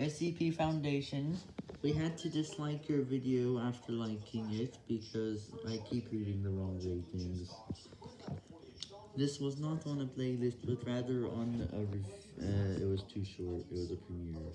SCP Foundation, we had to dislike your video after liking it because I keep reading the wrong ratings. This was not on a playlist, but rather on a, uh, it was too short, it was a premiere.